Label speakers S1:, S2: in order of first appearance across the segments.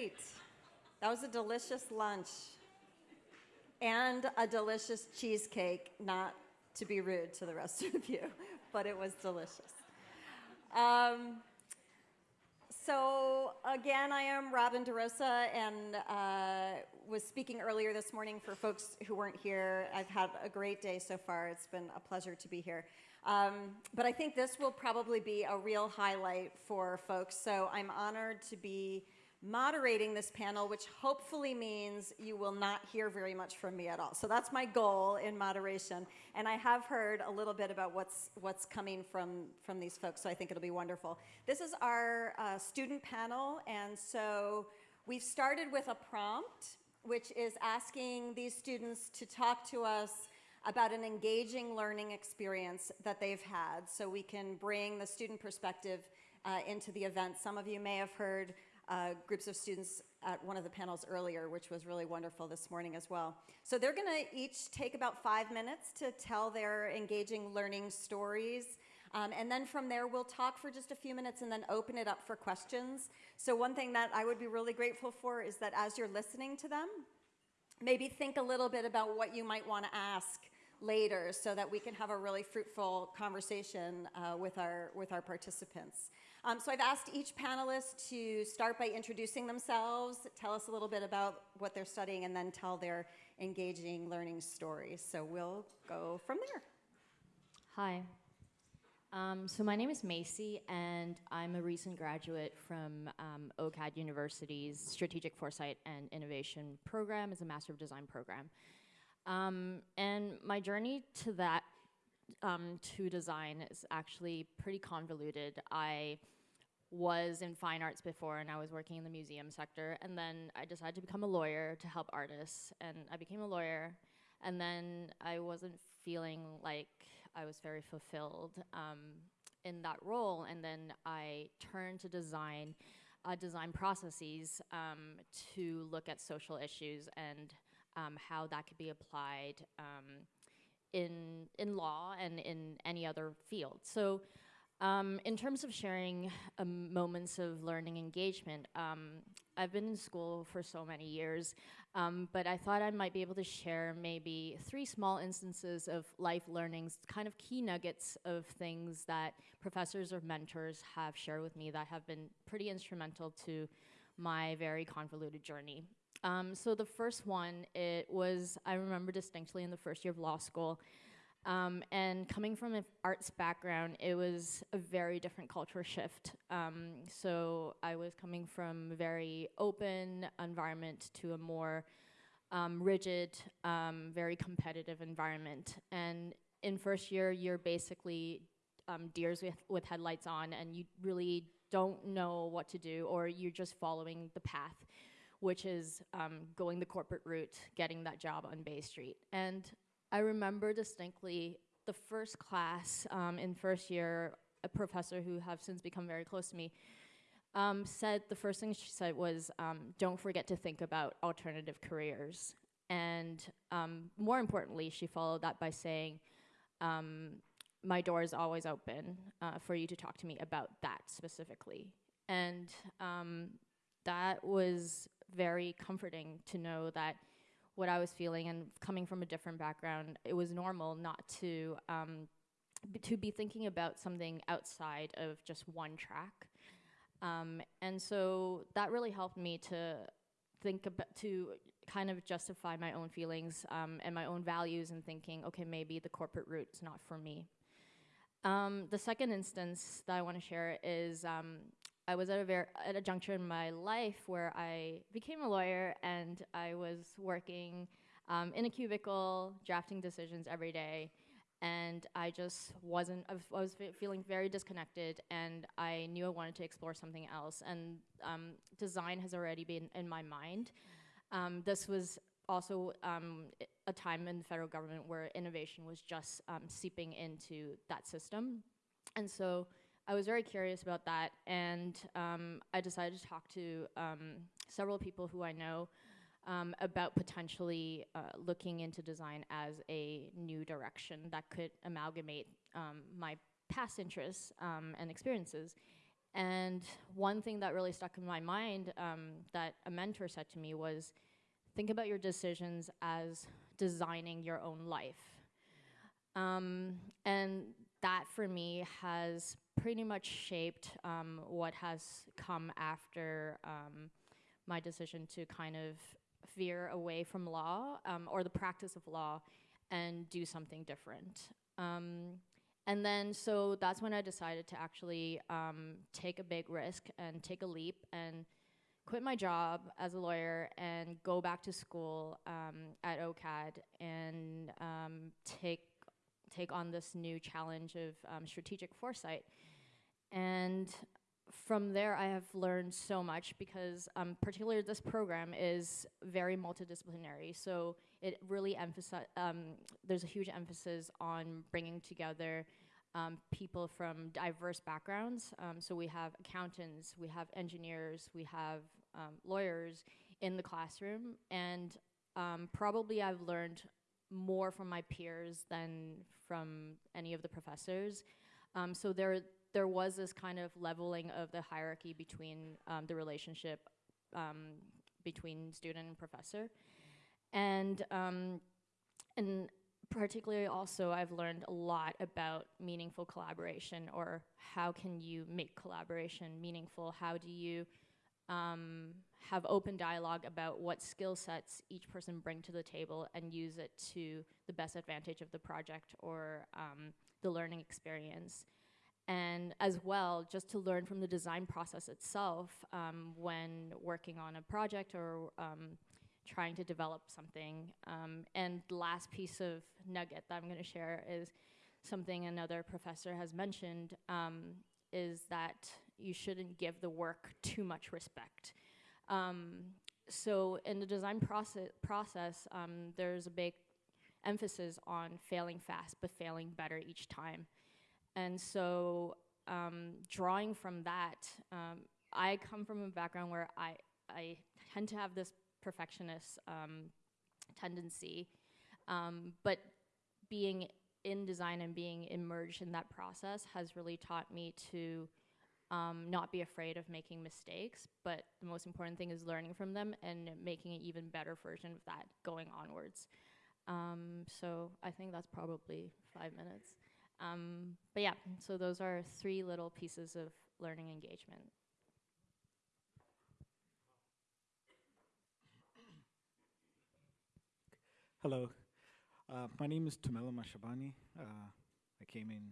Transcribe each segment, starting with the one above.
S1: right. That was a delicious lunch and a delicious cheesecake, not to be rude to the rest of you, but it was delicious. Um, so again, I am Robin DeRosa and uh, was speaking earlier this morning for folks who weren't here. I've had a great day so far. It's been a pleasure to be here. Um, but I think this will probably be a real highlight for folks. So I'm honored to be moderating this panel, which hopefully means you will not hear very much from me at all. So that's my goal in moderation. And I have heard a little bit about what's, what's coming from, from these folks, so I think it'll be wonderful. This is our uh, student panel, and so we've started with a prompt, which is asking these students to talk to us about an engaging learning experience that they've had so we can bring the student perspective uh, into the event. Some of you may have heard uh, groups of students at one of the panels earlier, which was really wonderful this morning as well. So they're gonna each take about five minutes to tell their engaging learning stories. Um, and then from there, we'll talk for just a few minutes and then open it up for questions. So one thing that I would be really grateful for is that as you're listening to them, maybe think a little bit about what you might want to ask later so that we can have a really fruitful conversation uh, with, our, with our participants. Um, so I've asked each panelist to start by introducing themselves, tell us a little bit about what they're studying, and then tell their engaging learning stories. So we'll go from there.
S2: Hi. Um, so my name is Macy, and I'm a recent graduate from um, OCAD University's Strategic Foresight and Innovation program as a Master of Design program. Um, and my journey to that um, to design is actually pretty convoluted. I was in fine arts before and I was working in the museum sector and then I decided to become a lawyer to help artists and I became a lawyer and then I wasn't feeling like I was very fulfilled um, in that role and then I turned to design uh, design processes um, to look at social issues and um, how that could be applied um, in, in law and in any other field. So um, in terms of sharing um, moments of learning engagement, um, I've been in school for so many years, um, but I thought I might be able to share maybe three small instances of life learnings, kind of key nuggets of things that professors or mentors have shared with me that have been pretty instrumental to my very convoluted journey. Um, so the first one, it was, I remember distinctly in the first year of law school, um, and coming from an arts background, it was a very different culture shift. Um, so I was coming from a very open environment to a more um, rigid, um, very competitive environment. And in first year, you're basically um, deers with, with headlights on and you really don't know what to do or you're just following the path which is um, going the corporate route, getting that job on Bay Street. And I remember distinctly the first class um, in first year, a professor who have since become very close to me, um, said the first thing she said was, um, don't forget to think about alternative careers. And um, more importantly, she followed that by saying, um, my door is always open uh, for you to talk to me about that specifically. And that was very comforting to know that what I was feeling and coming from a different background, it was normal not to um, to be thinking about something outside of just one track. Um, and so that really helped me to think about, to kind of justify my own feelings um, and my own values and thinking, okay, maybe the corporate route's not for me. Um, the second instance that I want to share is um, I was at a, at a juncture in my life where I became a lawyer and I was working um, in a cubicle, drafting decisions every day, and I just wasn't, I was, feeling very disconnected, and I knew I wanted to explore something else. And um, design has already been in my mind. Um, this was also um, a time in the federal government where innovation was just um, seeping into that system. And so I was very curious about that, and um, I decided to talk to um, several people who I know um, about potentially uh, looking into design as a new direction that could amalgamate um, my past interests and experiences. And one thing that really stuck in my mind that a mentor said to me was think about your decisions as designing your own life. Um, and that for me has pretty much shaped um, what has come after um, my decision to kind of veer away from law um, or the practice of law and do something different. Um, and then, so that's when I decided to actually um, take a big risk and take a leap and quit my job as a lawyer and go back to school at OCAD and take take on this new challenge of um, strategic foresight. And from there, I have learned so much because, um, particularly this program is very multidisciplinary. So it really emphasizes. Um, there's a huge emphasis on bringing together um, people from diverse backgrounds. Um, so we have accountants, we have engineers, we have um, lawyers in the classroom, and um, probably I've learned more from my peers than from any of the professors. So there, there was this kind of leveling of the hierarchy between um, the relationship um, between student and professor. And, um, and particularly also I've learned a lot about meaningful collaboration or how can you make collaboration meaningful? How do you um, have open dialogue about what skill sets each person bring to the table and use it to the best advantage of the project or um, the learning experience. And as well, just to learn from the design process itself um, when working on a project or um, trying to develop something. Um, and the last piece of nugget that I'm going to share is something another professor has mentioned um, is that you shouldn't give the work too much respect. Um, so in the design process, process um, there's a big emphasis on failing fast, but failing better each time. And so um, drawing from that, um, I come from a background where I, I tend to have this perfectionist um, tendency, um, but being in design and being immersed in that process has really taught me to um, not be afraid of making mistakes, but the most important thing is learning from them and making an even better version of that going onwards. Um, so I think that's probably five minutes. Um, but yeah, so those are three little pieces of learning engagement.
S3: Hello, uh, my name is Tumela Mashabani. Uh, I came in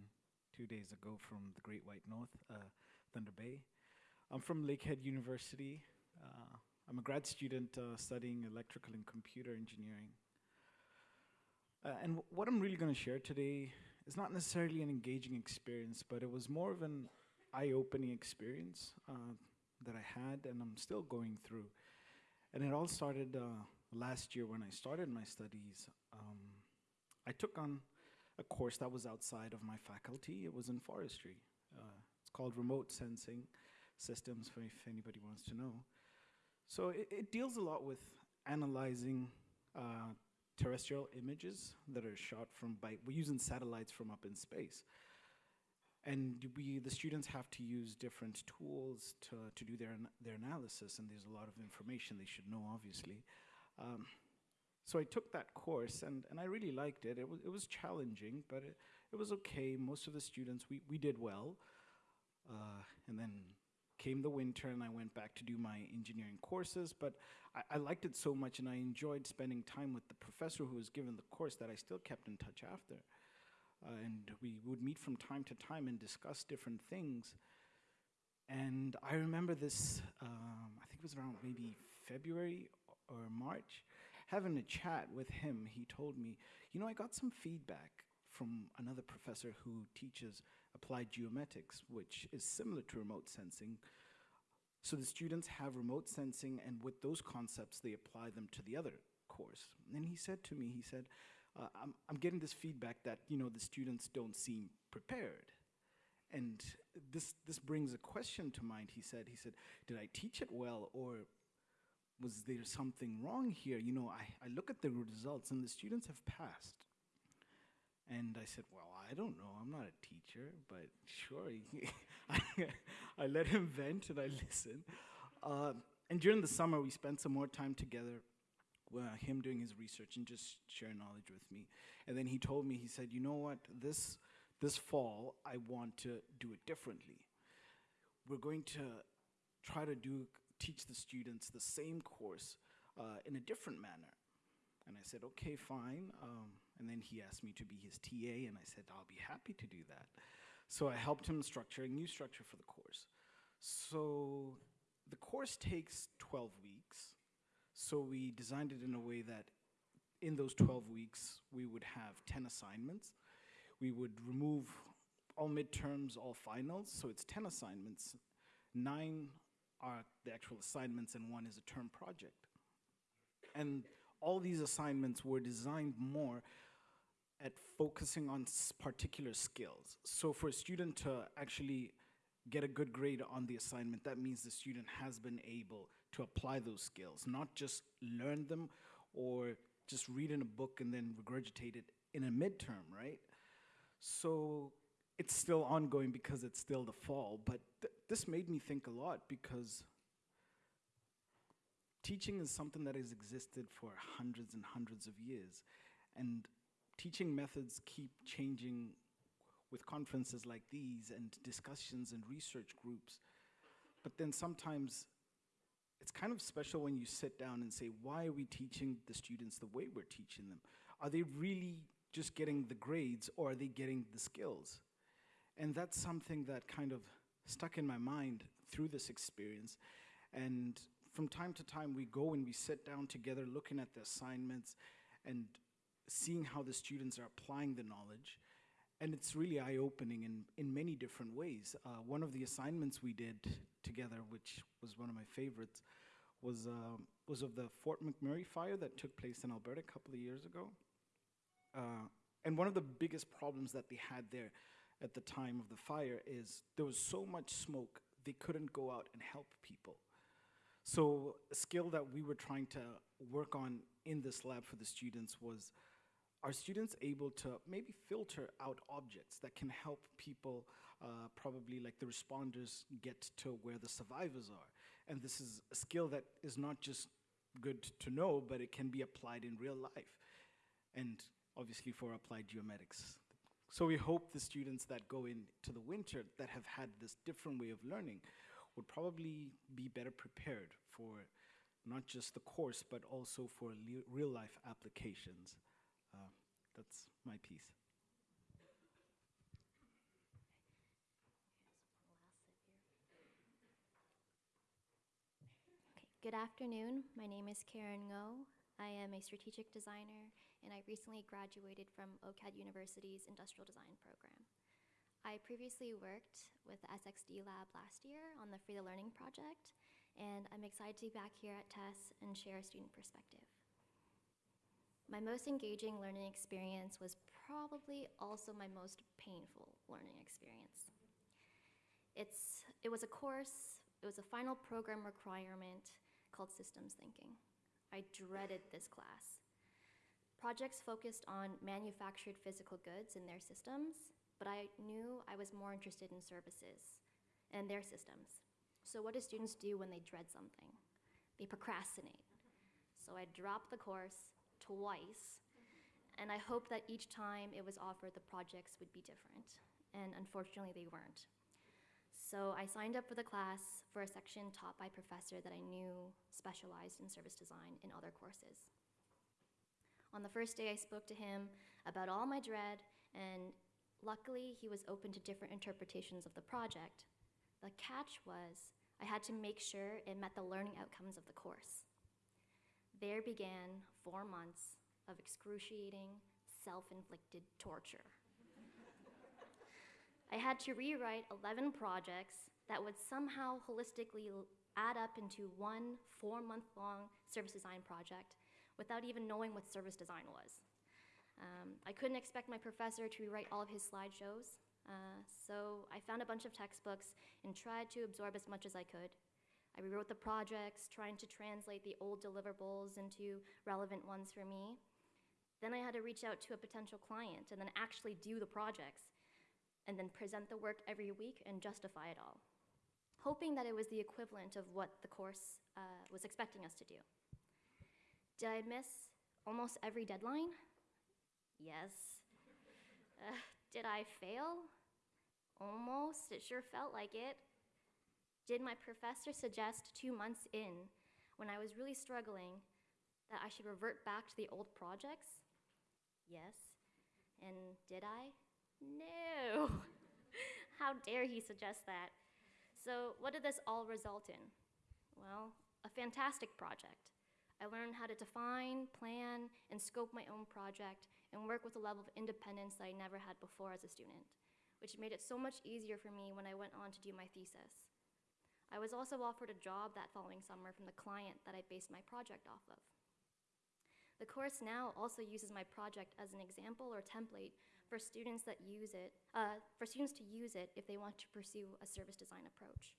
S3: two days ago from the Great White North, uh, Thunder Bay. I'm from Lakehead University. Uh, I'm a grad student uh, studying electrical and computer engineering. Uh, and what I'm really going to share today is not necessarily an engaging experience, but it was more of an eye-opening experience that I had and I'm still going through. And it all started last year when I started my studies, um, I took on a course that was outside of my faculty. It was in forestry. Uh, it's called Remote Sensing Systems, for if anybody wants to know. So it, it deals a lot with analyzing uh, terrestrial images that are shot from by, we're using satellites from up in space. And we, the students have to use different tools to, to do their, their analysis, and there's a lot of information they should know, obviously. Um, so I took that course and, and I really liked it. It was, it was challenging, but it, it was okay. Most of the students, we, we did well. Uh, and then came the winter and I went back to do my engineering courses, but I, I, liked it so much and I enjoyed spending time with the professor who was given the course that I still kept in touch after. Uh, and we would meet from time to time and discuss different things. And I remember this, um, I think it was around maybe February or March, having a chat with him, he told me, you know, I got some feedback from another professor who teaches applied geomatics, which is similar to remote sensing. So the students have remote sensing, and with those concepts, they apply them to the other course. And he said to me, he said, uh, I'm, I'm getting this feedback that, you know, the students don't seem prepared. And this, this brings a question to mind, he said. He said, did I teach it well, or was there something wrong here? You know, I, I look at the results and the students have passed. And I said, Well, I don't know. I'm not a teacher, but sure. I, let him vent and I listened. Uh, and during the summer, we spent some more time together, uh, him doing his research and just share knowledge with me. And then he told me, he said, You know what? This, this fall, I want to do it differently. We're going to try to do teach the students the same course uh, in a different manner. And I said, okay, fine. Um, and then he asked me to be his TA, and I said, I'll be happy to do that. So I helped him structure a new structure for the course. So the course takes 12 weeks. So we designed it in a way that in those 12 weeks, we would have 10 assignments. We would remove all midterms, all finals, so it's 10 assignments. Nine are the actual assignments, and one is a term project. And all these assignments were designed more at focusing on particular skills. So for a student to actually get a good grade on the assignment, that means the student has been able to apply those skills, not just learn them or just read in a book and then regurgitate it in a midterm, right? So it's still ongoing because it's still the fall, but th- this made me think a lot because teaching is something that has existed for hundreds and hundreds of years. And teaching methods keep changing with conferences like these and discussions and research groups. But then sometimes it's kind of special when you sit down and say, why are we teaching the students the way we're teaching them? Are they really just getting the grades or are they getting the skills? And that's something that kind of stuck in my mind through this experience. And from time to time, we go and we sit down together looking at the assignments and seeing how the students are applying the knowledge. And it's really eye opening in, in many different ways. Uh, one of the assignments we did together, which was one of my favorites, was, um was of the Fort McMurray fire that took place in Alberta a couple of years ago. Uh, and one of the biggest problems that they had there at the time of the fire is there was so much smoke they couldn't go out and help people. So a skill that we were trying to work on in this lab for the students was are students able to maybe filter out objects that can help people, uh, probably like the responders, get to where the survivors are? And this is a skill that is not just good to know, but it can be applied in real life. And obviously for applied geomatics. So we hope the students that go into the winter that have had this different way of learning would probably be better prepared for not just the course, but also for real life applications. Uh, that's my piece.
S4: Okay, Good afternoon. My name is Karen Ngo. I am a strategic designer, and I recently graduated from OCAD University's Industrial Design program. I previously worked with the SXD Lab last year on the Free to Learning project, and I'm excited to be back here at TESS and share a student perspective. My most engaging learning experience was probably also my most painful learning experience. It's, it was a course, it was a final program requirement called systems thinking. I dreaded this class. Projects focused on manufactured physical goods and their systems, but I knew I was more interested in services and their systems. So, what do students do when they dread something? They procrastinate. So, I dropped the course twice, and I hoped that each time it was offered, the projects would be different. And unfortunately, they weren't. So I signed up for the class for a section taught by a professor that I knew specialized in service design in other courses. On the first day, I spoke to him about all my dread, and luckily, he was open to different interpretations of the project. The catch was I had to make sure it met the learning outcomes of the course. There began four months of excruciating, self inflicted torture. I had to rewrite 11 projects that would somehow holistically add up into one four month long service design project without even knowing what service design was. Um, I couldn't expect my professor to rewrite all of his slideshows, uh, so I found a bunch of textbooks and tried to absorb as much as I could. I rewrote the projects, trying to translate the old deliverables into relevant ones for me. Then I had to reach out to a potential client and then actually do the projects and then present the work every week and justify it all, hoping that it was the equivalent of what the course uh, was expecting us to do. Did I miss almost every deadline? Yes. Uh, did I fail? Almost. It sure felt like it. Did my professor suggest two months in, when I was really struggling, that I should revert back to the old projects? Yes. And did I? No. How dare he suggest that? So, what did this all result in? Well, a fantastic project. I learned how to define, plan, and scope my own project and work with a level of independence that I never had before as a student, which made it so much easier for me when I went on to do my thesis. I was also offered a job that following summer from the client that I based my project off of. The course now also uses my project as an example or template for students that use it, uh, for students to use it if they want to pursue a service design approach.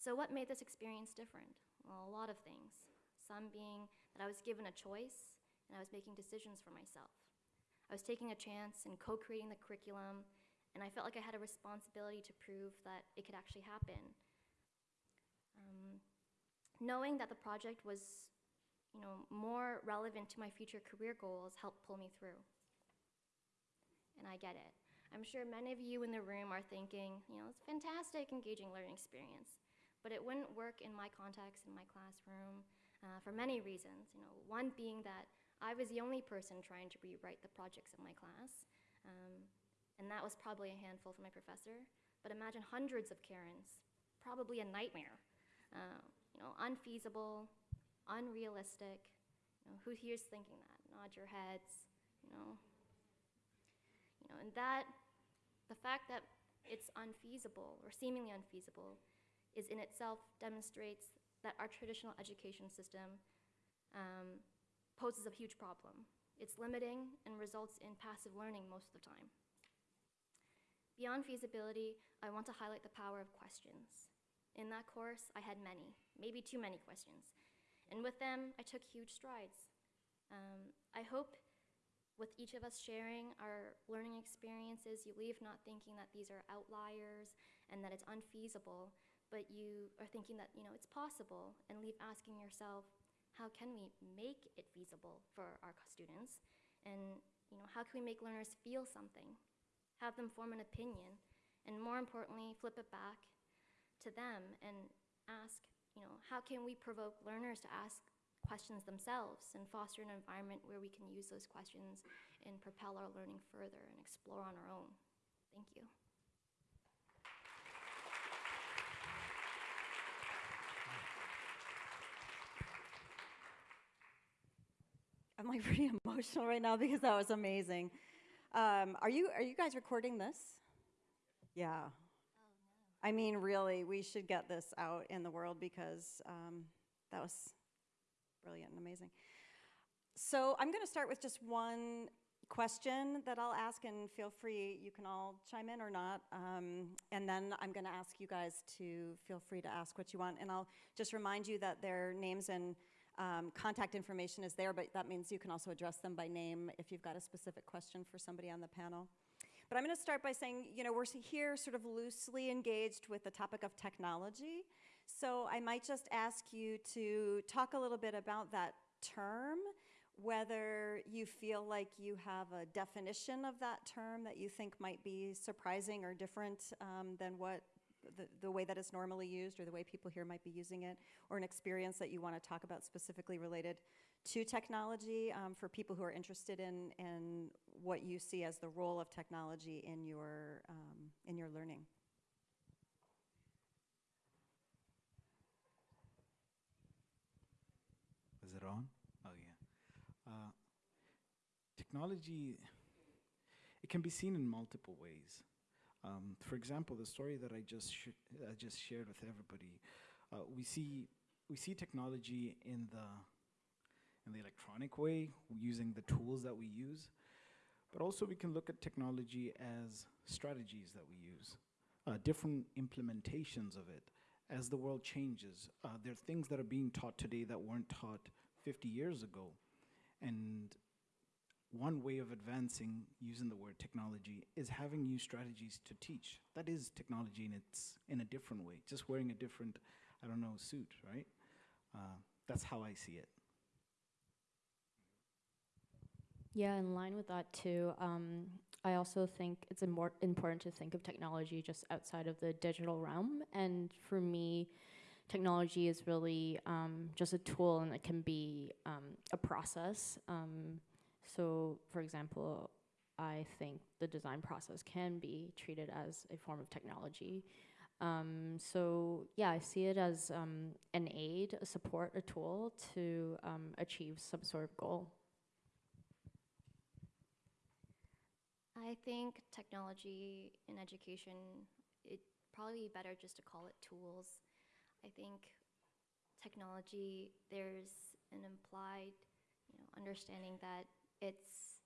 S4: So what made this experience different? Well, a lot of things. Some being that I was given a choice and I was making decisions for myself. I was taking a chance and co-creating the curriculum, and I felt like I had a responsibility to prove that it could actually happen. Um, knowing that the project was, you know, more relevant to my future career goals helped pull me through. And I get it. I'm sure many of you in the room are thinking, you know, it's a fantastic, engaging learning experience, but it wouldn't work in my context, in my classroom, uh, for many reasons. You know, one being that I was the only person trying to rewrite the projects in my class, um, and that was probably a handful for my professor. But imagine hundreds of Karens, probably a nightmare. Uh, you know, unfeasible, unrealistic. You know, who here's thinking that? Nod your heads. You know. You know, and that, the fact that it's unfeasible or seemingly unfeasible, is in itself demonstrates that our traditional education system um, poses a huge problem. It's limiting and results in passive learning most of the time. Beyond feasibility, I want to highlight the power of questions. In that course, I had many, maybe too many questions. And with them, I took huge strides. Um, I hope with each of us sharing our learning experiences, you leave not thinking that these are outliers and that it's unfeasible, but you are thinking that, you know, it's possible and leave asking yourself, how can we make it feasible for our students? And, you know, how can we make learners feel something? Have them form an opinion? And more importantly, flip it back to them and ask, you know, how can we provoke learners to ask questions themselves and foster an environment where we can use those questions and propel our learning further and explore on our own? Thank you.
S1: I'm like pretty emotional right now because that was amazing. Um, are you are you guys recording this? Yeah. I mean, really, we should get this out in the world because um, that was brilliant and amazing. So I'm going to start with just one question that I'll ask, and feel free, you can all chime in or not. Um, and then I'm going to ask you guys to feel free to ask what you want. And I'll just remind you that their names and um, contact information is there, but that means you can also address them by name if you've got a specific question for somebody on the panel. But I'm going to start by saying, you know, we're here sort of loosely engaged with the topic of technology. So I might just ask you to talk a little bit about that term, whether you feel like you have a definition of that term that you think might be surprising or different um, than what the, the way that it's normally used or the way people here might be using it, or an experience that you want to talk about specifically related to technology um, for people who are interested in, in what you see as the role of technology in your, um, in your learning.
S3: Is it on? Oh, yeah. Uh, technology, it can be seen in multiple ways. Um, for example, the story that I just I just shared with everybody, uh, we see we see technology in the in the electronic way, using the tools that we use, but also we can look at technology as strategies that we use, uh, different implementations of it. As the world changes, uh, there are things that are being taught today that weren't taught 50 years ago. And one way of advancing using the word technology is having new strategies to teach. That is technology in its in a different way, just wearing a different, I don't know, suit, right? Uh, that's how I see it.
S2: Yeah, in line with that too. Um, I also think it's important to think of technology just outside of the digital realm. And for me, technology is really um, just a tool, and it can be um, a process. So, for example, I think the design process can be treated as a form of technology. Um, so, yeah, I see it as um, an aid, a support, a tool to um, achieve some sort of goal.
S4: I think technology in education, it probably be better just to call it tools. I think technology, there's an implied, you know, understanding that it's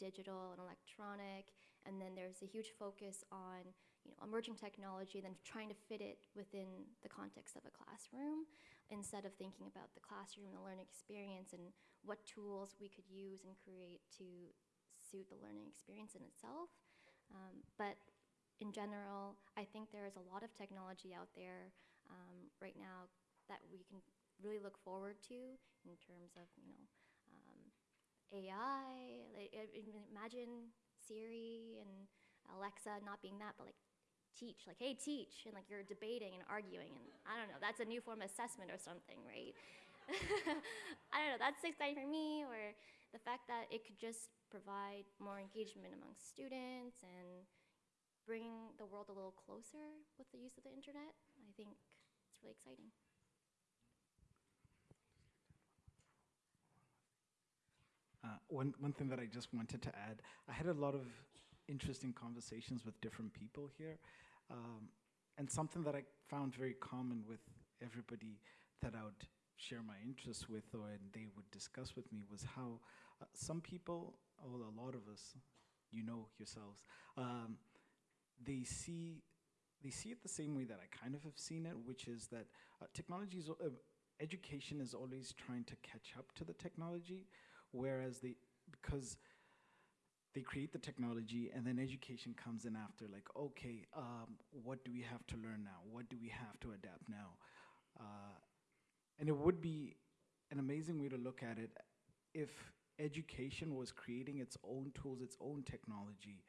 S4: digital and electronic, and then there's a huge focus on, you know, emerging technology, then trying to fit it within the context of a classroom, instead of thinking about the classroom and the learning experience and what tools we could use and create to suit the learning experience in itself. Um, but in general, I think there is a lot of technology out there um, right now that we can really look forward to in terms of, you know, AI. Like, imagine Siri and Alexa not being that, but like teach, like, hey, teach, and like you're debating and arguing, and I don't know, that's a new form of assessment or something, right? I don't know, that's exciting for me, or the fact that it could just provide more engagement among students and bring the world a little closer with the use of the internet. I think it's really exciting.
S3: Uh, one, one thing that I just wanted to add, I had a lot of interesting conversations with different people here. Um, and something that I found very common with everybody that I would share my interests with or and they would discuss with me was how uh, some people, or a lot of us, you know yourselves, um, they see they see it the same way that I kind of have seen it, which is that uh, technology is, uh, education is always trying to catch up to the technology, whereas they because they create the technology and then education comes in after like okay um, what do we have to learn now? What do we have to adapt now? Uh, and it would be an amazing way to look at it if education was creating its own tools its own technology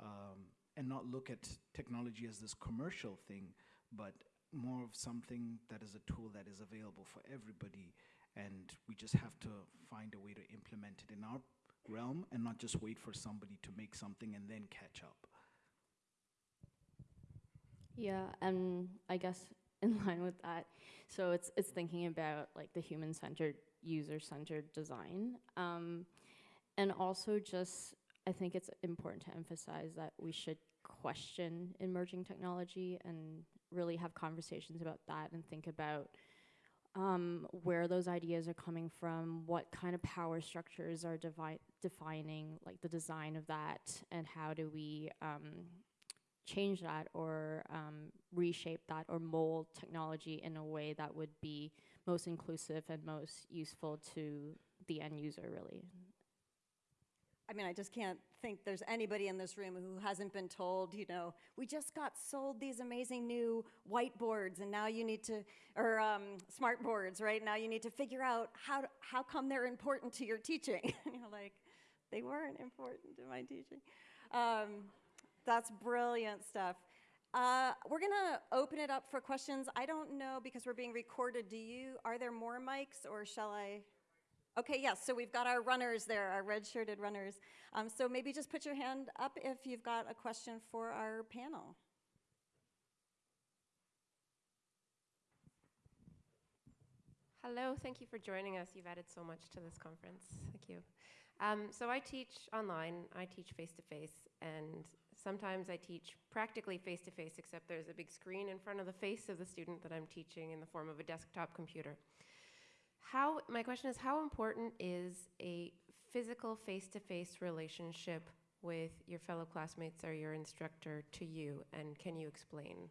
S3: um, and not look at technology as this commercial thing but more of something that is a tool that is available for everybody and we just have to find a way to implement it in our realm and not just wait for somebody to make something and then catch up.
S2: Yeah, and I guess in line with that, so it's it's thinking about like the human-centered, user-centered design, um, and also just I think it's important to emphasize that we should question emerging technology and really have conversations about that and think about um, where those ideas are coming from, what kind of power structures are defining like the design of that, and how do we um, change that or um, reshape that or mold technology in a way that would be most inclusive and most useful to the end user, really.
S1: I mean, I just can't think there's anybody in this room who hasn't been told, you know, we just got sold these amazing new whiteboards and now you need to, or um, smart boards, right? Now you need to figure out how, to, how come they're important to your teaching. and you're like, they weren't important to my teaching. Um, that's brilliant stuff. Uh, we're gonna open it up for questions. I don't know because we're being recorded. Do you, are there more mics or shall I? Okay, yes, so we've got our runners there, our red shirted runners. Um, so maybe just put your hand up if you've got a question for our panel.
S5: Hello, thank you for joining us. You've added so much to this conference. Thank you. Um, so I teach online, I teach face to face, and sometimes I teach practically face to face, except there's a big screen in front of the face of the student that I'm teaching in the form of a desktop computer. How, my question is, how important is a physical face to face relationship with your fellow classmates or your instructor to you, and can you explain?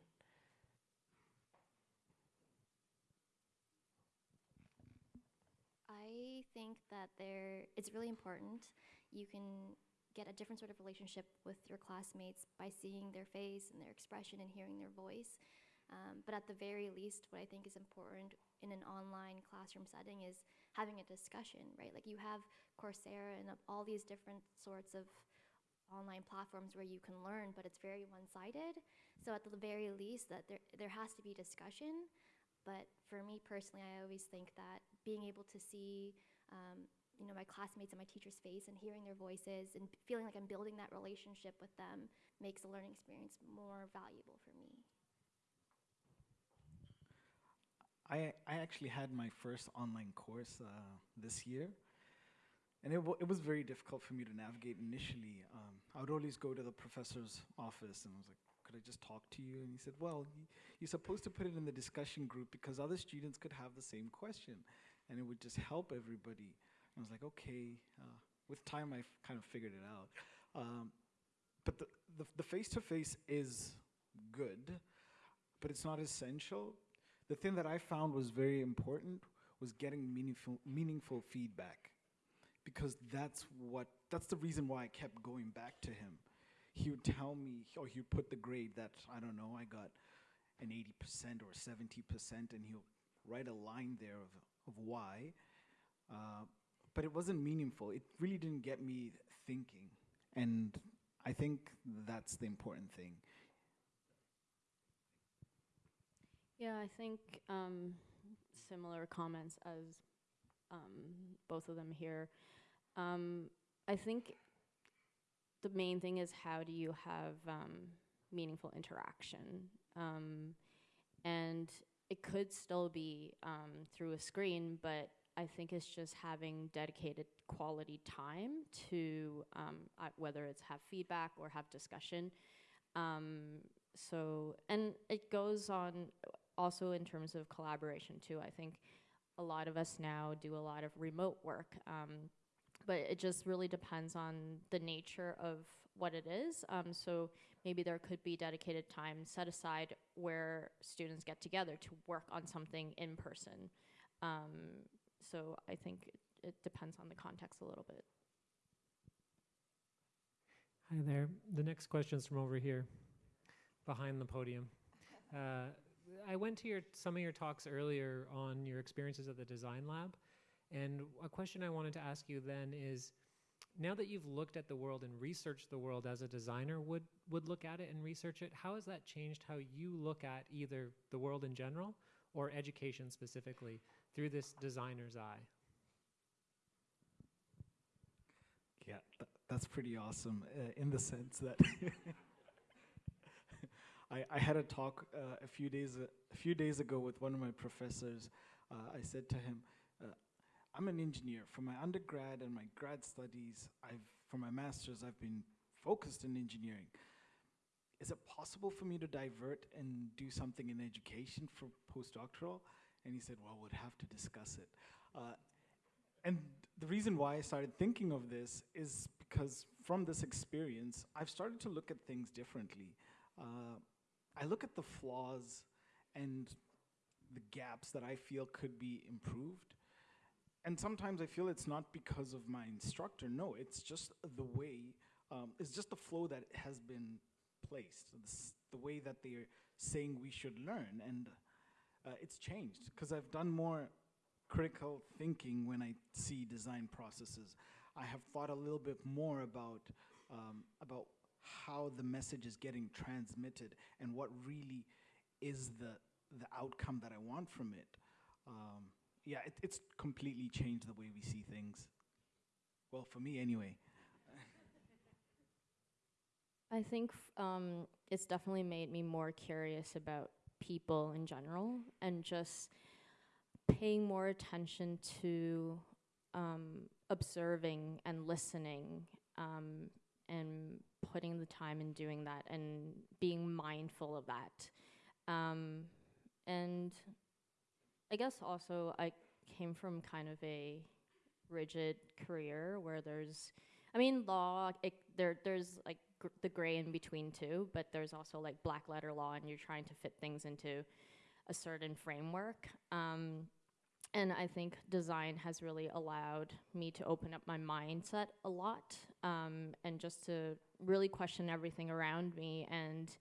S4: I think that there it's really important. You can get a different sort of relationship with your classmates by seeing their face and their expression and hearing their voice. Um, but at the very least, what I think is important in an online classroom setting is having a discussion, right? Like you have Coursera and all these different sorts of online platforms where you can learn, but it's very one-sided. So at the very least, that there there has to be discussion. But for me personally, I always think that being able to see, um, you know, my classmates and my teacher's face and hearing their voices and feeling like I'm building that relationship with them makes the learning experience more valuable for me.
S3: I, I actually had my first online course uh, this year, and it, it was very difficult for me to navigate initially. Um, I would always go to the professor's office and I was like, could I just talk to you? And he said, well, you're supposed to put it in the discussion group because other students could have the same question, and it would just help everybody. I was like, okay. Uh, with time, I kind of figured it out. Um, but the face-to-face is good, but it's not essential the thing that I found was very important was getting meaningful meaningful feedback because that's what that's the reason why I kept going back to him. He would tell me or he would put the grade that I don't know I got an 80% or 70% and he'll write a line there of of why uh, but it wasn't meaningful. It really didn't get me thinking and I think that's the important thing.
S2: Yeah, I think um, similar comments as um, both of them here. Um, I think the main thing is how do you have um, meaningful interaction? Um, and it could still be um, through a screen, but I think it's just having dedicated quality time to uh, whether it's have feedback or have discussion. So, and it goes on also in terms of collaboration too. I think a lot of us now do a lot of remote work, um, but it just really depends on the nature of what it is. Um, so maybe there could be dedicated time set aside where students get together to work on something in person. Um, so I think it, it depends on the context a little bit.
S6: Hi there. The next question is from over here, behind the podium. Uh, I went to your some of your talks earlier on your experiences at the design lab, and a question I wanted to ask you then is, now that you've looked at the world and researched the world as a designer would would look at it and research it, how has that changed how you look at either the world in general or education specifically through this designer's eye?
S3: Yeah, th- that's pretty awesome uh, in the sense that I, I had a talk uh, a few days a, few days ago with one of my professors. Uh, I said to him, uh, "I'm an engineer. For my undergrad and my grad studies, I've for my masters, I've been focused in engineering. Is it possible for me to divert and do something in education for postdoctoral?" And he said, "Well, we'd have to discuss it." Uh, and the reason why I started thinking of this is because from this experience, I've started to look at things differently. Uh, I look at the flaws and the gaps that I feel could be improved. And sometimes I feel it's not because of my instructor. No, it's just the way, um, it's just the flow that has been placed, the way that they're saying we should learn. And uh, it's changed because I've done more critical thinking when I see design processes. I have thought a little bit more about um, about how the message is getting transmitted and what really is the the outcome that I want from it. Um, yeah, it, it's completely changed the way we see things. Well, for me anyway.
S2: I think um, it's definitely made me more curious about people in general and just paying more attention to um, observing and listening um, and putting the time in doing that and being mindful of that. Um, and I guess also I came from kind of a rigid career where there's, I mean, law, it, there, there's like gr- the gray in between too, but there's also like black letter law and you're trying to fit things into a certain framework. Um, and I think design has really allowed me to open up my mindset a lot um, and just to really question everything around me. And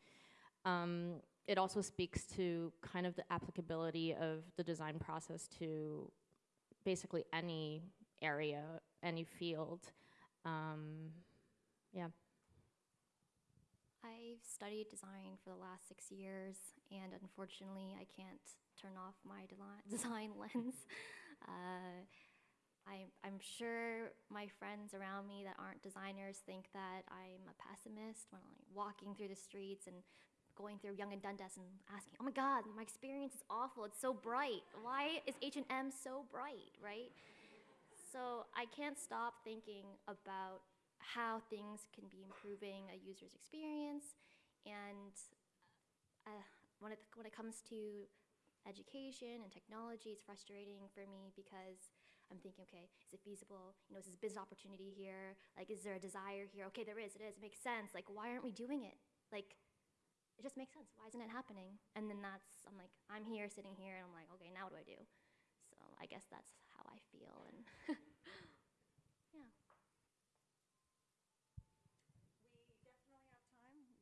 S2: um, it also speaks to kind of the applicability of the design process to basically any area, any field. Um, yeah.
S4: I've studied design for the last six years, and unfortunately, I can't turn off my design lens. Uh, I, I'm sure my friends around me that aren't designers think that I'm a pessimist when I'm walking through the streets and going through Yonge and Dundas and asking, "Oh my God, my experience is awful. It's so bright. Why is H and M so bright?" Right? So I can't stop thinking about how things can be improving a user's experience, and uh, when it when it comes to education and technology, it's frustrating for me because I'm thinking, okay, is it feasible? You know, is this business opportunity here? Like, is there a desire here? Okay, there is. It is. It makes sense. Like, why aren't we doing it? Like, it just makes sense. Why isn't it happening? And then that's I'm like, I'm here, sitting here, and I'm like, okay, now what do I do? So I guess that's how I feel, and yeah.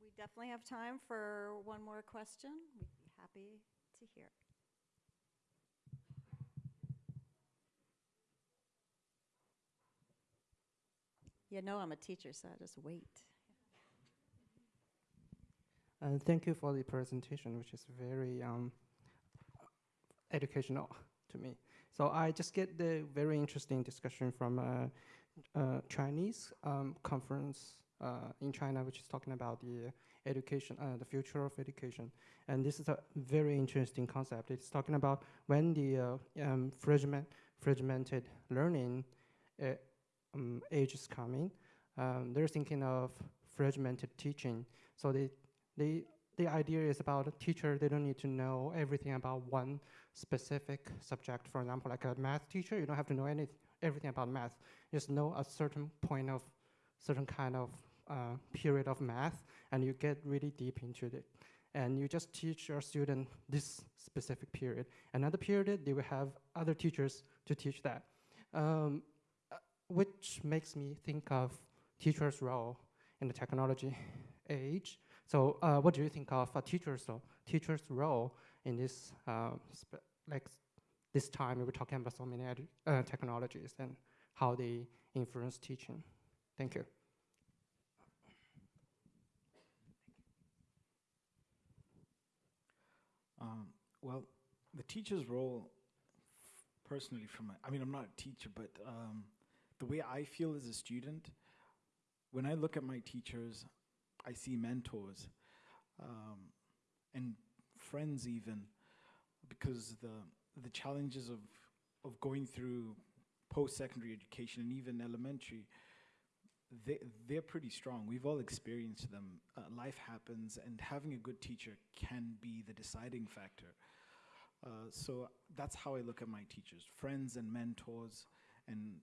S1: We definitely have time for one more question. We'd be happy to hear. You know I'm a teacher, so I just wait.
S7: Uh, thank you for the presentation, which is very um, educational to me. So I just get the very interesting discussion from a, a Chinese um, conference uh, in China, which is talking about the education, uh, the future of education. And this is a very interesting concept. It's talking about when the uh, um, fragment, fragmented learning uh, um, age is coming, um, they're thinking of fragmented teaching. So they the the idea is about a teacher they don't need to know everything about one specific subject. For example like a math teacher you don't have to know any everything about math. You just know a certain point of certain kind of uh, period of math and you get really deep into it. And you just teach your student this specific period. Another period they will have other teachers to teach that. Um, which makes me think of teacher's role in the technology age so, uh, what do you think of a teacher's role, teacher's role in this, uh, like this time we were talking about so many uh, technologies and how they influence teaching? Thank you.
S3: Um, well, the teacher's role, personally, from my, I mean, I'm not a teacher, but um, the way I feel as a student, when I look at my teachers, I see mentors um, and friends, even because the the challenges of of going through post-secondary education and even elementary, they they're pretty strong. We've all experienced them. Uh, life happens, and having a good teacher can be the deciding factor. Uh, so that's how I look at my teachers, friends and mentors, and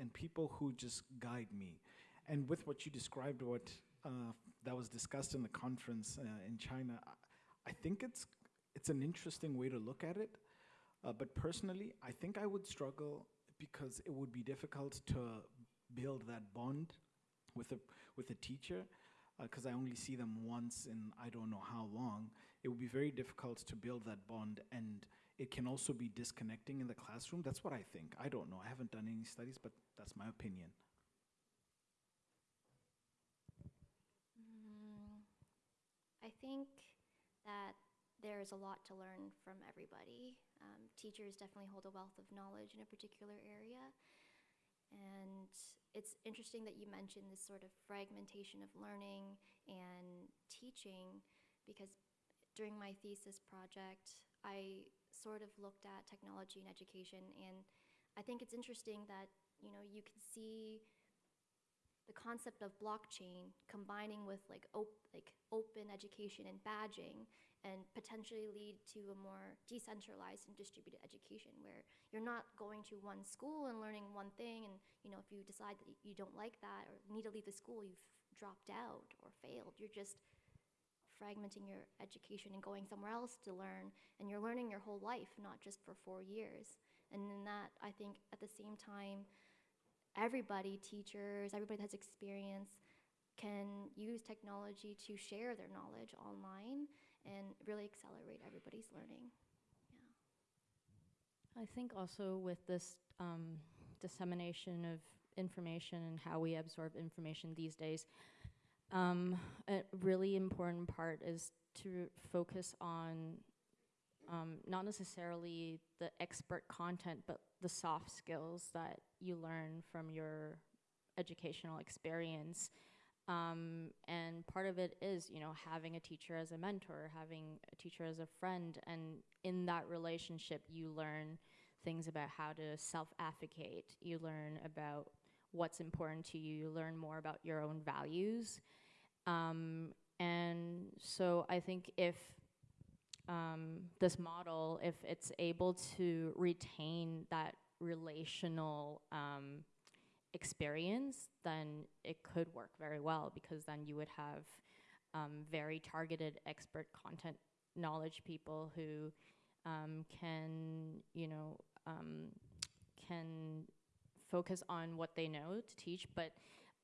S3: and people who just guide me. And with what you described, what uh, that was discussed in the conference uh, in China, I, think it's it's an interesting way to look at it. Uh, but personally, I think I would struggle because it would be difficult to build that bond with a with a teacher because I only see them once in I don't know how long. It would be very difficult to build that bond, and it can also be disconnecting in the classroom. That's what I think. I don't know. I haven't done any studies, but that's my opinion.
S4: Mm, I think that there is a lot to learn from everybody. Um, teachers definitely hold a wealth of knowledge in a particular area. And it's interesting that you mentioned this sort of fragmentation of learning and teaching because during my thesis project, I sort of looked at technology and education and I think it's interesting that, you know, you can see the concept of blockchain combining with like op- like open education and badging and potentially lead to a more decentralized and distributed education where you're not going to one school and learning one thing and you know if you decide that you don't like that or need to leave the school you've dropped out or failed. You're just fragmenting your education and going somewhere else to learn and you're learning your whole life not just for 4 years And in that, I think at the same time, everybody, teachers, everybody that has experience, can use technology to share their knowledge online and really accelerate everybody's learning. Yeah.
S2: I think also with this um, dissemination of information and how we absorb information these days, um, a really important part is to focus on um, not necessarily the expert content, but the soft skills that you learn from your educational experience. Um, and part of it is, you know, having a teacher as a mentor, having a teacher as a friend, and in that relationship, you learn things about how to self-advocate. You learn about what's important to you. You learn more about your own values. Um, and so I think if um, this model, if it's able to retain that relational um, experience, then it could work very well because then you would have um, very targeted expert content knowledge people who um, can, you know, um, can focus on what they know to teach, but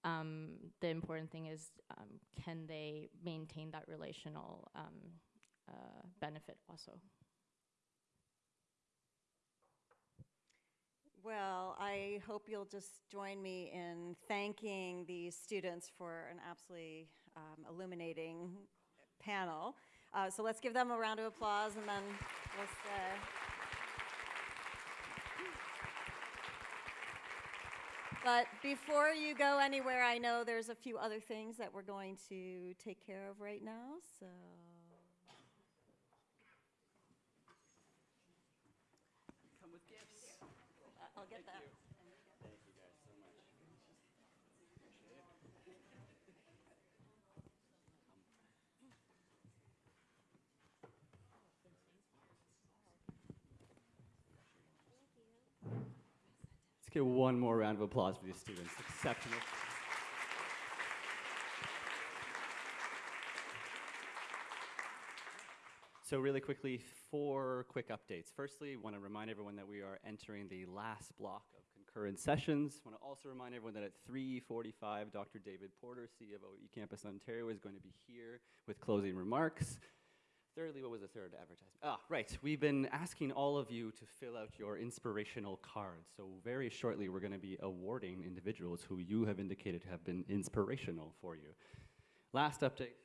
S2: um, the important thing is um, can they maintain that relational um, uh, benefit also?
S1: Well, I hope you'll just join me in thanking these students for an absolutely um, illuminating panel. Uh, so let's give them a round of applause and then we'll stay. But before you go anywhere, I know there's a few other things that we're going to take care of right now, so.
S8: Come with gifts.
S1: I'll get that.
S8: Thank you guys so much. Let's get one more round of applause for these students. Exceptional. So really quickly, four quick updates. Firstly, want to remind everyone that we are entering the last block of concurrent sessions. Want to also remind everyone that at 3:45, Dr. David Porter, CEO of eCampus Ontario, is going to be here with closing remarks. Thirdly, what was the third advertisement? Ah, right. We've been asking all of you to fill out your inspirational cards. So very shortly, we're going to be awarding individuals who you have indicated have been inspirational for you. Last update.